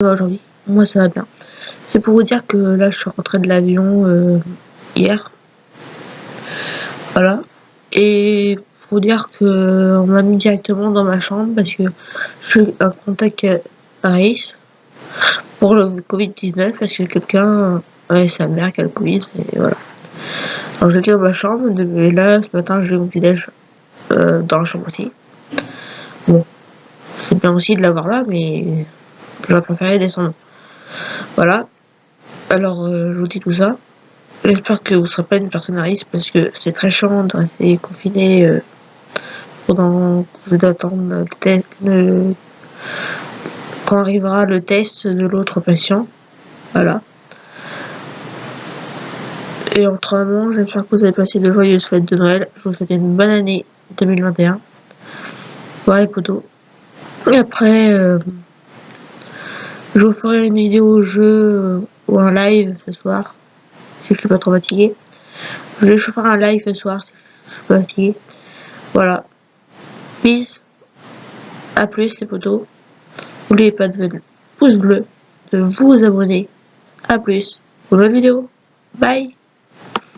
aujourd'hui Moi ça va bien. C'est pour vous dire que là je suis rentré de l'avion euh, hier. Voilà. Et pour vous dire que on m'a mis directement dans ma chambre parce que je suis un contact Paris pour le Covid-19 parce que quelqu'un avait sa mère qui a le Covid et voilà. Alors j'étais dans ma chambre et là ce matin j'ai eu mon euh, dans la chambre aussi. Bon, c'est bien aussi de l'avoir là mais J'aurais préféré descendre. Voilà. Alors, euh, je vous dis tout ça. J'espère que vous ne serez pas une personne à risque parce que c'est très chiant de rester confiné euh, pendant que vous attendre le quand arrivera le test de l'autre patient. Voilà. Et autrement, j'espère que vous avez passé de joyeuses fêtes de Noël. Je vous souhaite une bonne année 2021. Voilà les potos. Et après... Euh, je vous ferai une vidéo jeu euh, ou un live ce soir, si je suis pas trop fatigué. Je vais faire un live ce soir si je suis pas fatigué. Voilà. Peace. A plus les potos. N'oubliez pas de mettre pouce bleu, de vous abonner. A plus pour une vidéo. Bye